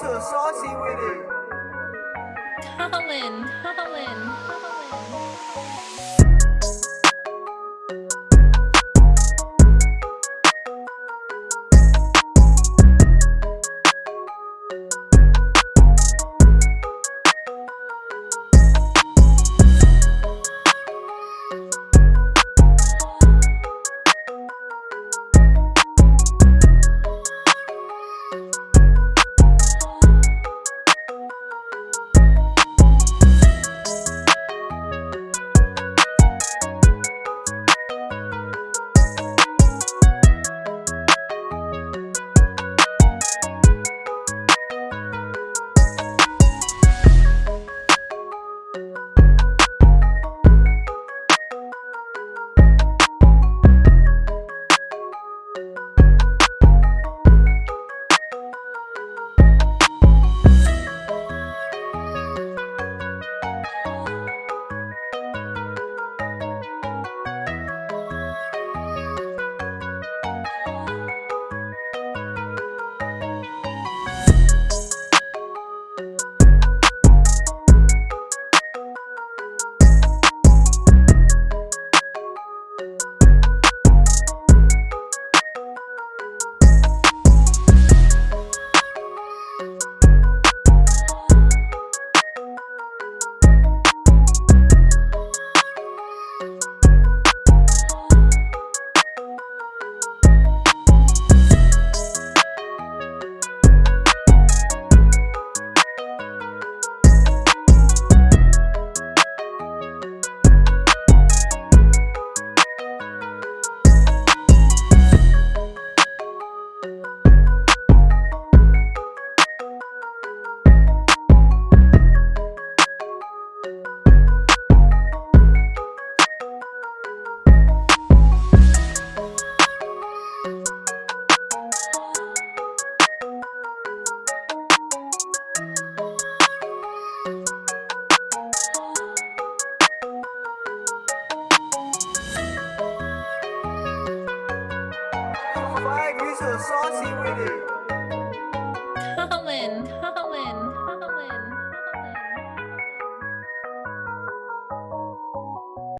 so saucy with it. Colin, Colin, Colin. So saucy with it.